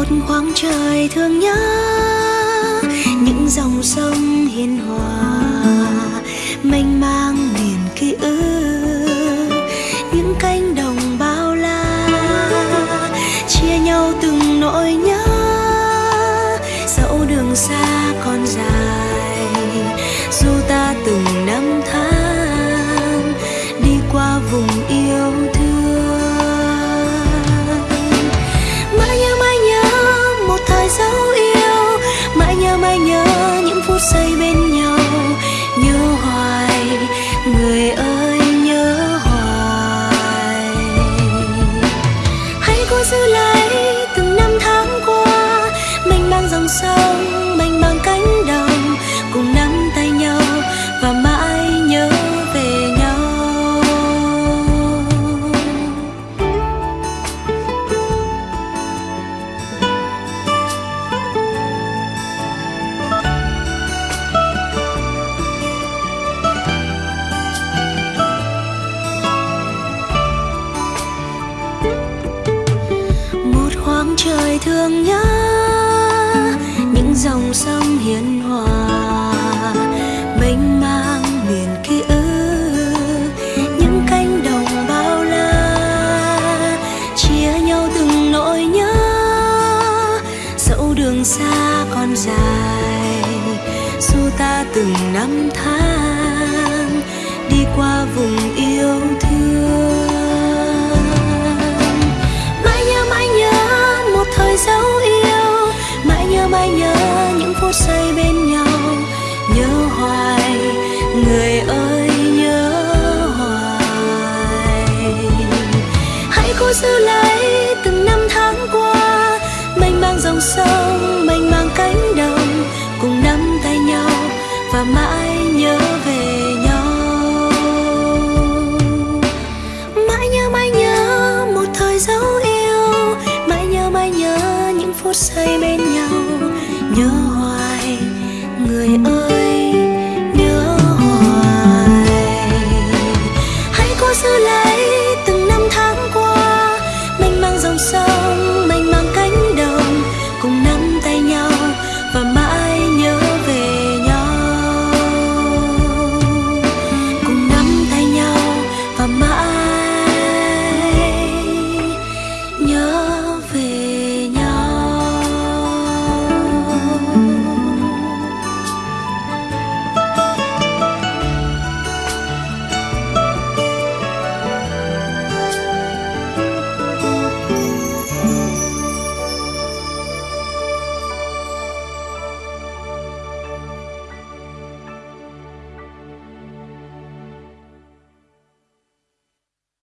một khoảng trời thương nhớ, những dòng sông hiền hòa, mênh mang miền ký ức, những cánh đồng bao la, chia nhau từng nỗi nhớ. Dẫu đường xa còn dài, dù ta từng năm tháng, đi qua vùng yên thương nhớ những dòng sông hiền hòa, mênh mang miền ký ức, những cánh đồng bao la chia nhau từng nỗi nhớ. Dẫu đường xa còn dài, dù ta từng năm tháng đi qua vùng dòng sông mênh mang cánh đồng cùng nắm tay nhau và mãi nhớ về nhau. Mãi nhớ mãi nhớ một thời dấu yêu, mãi nhớ mãi nhớ những phút giây bên nhau. Nhớ hoài, người ơi, nhớ hoài. Hãy cố giữ lại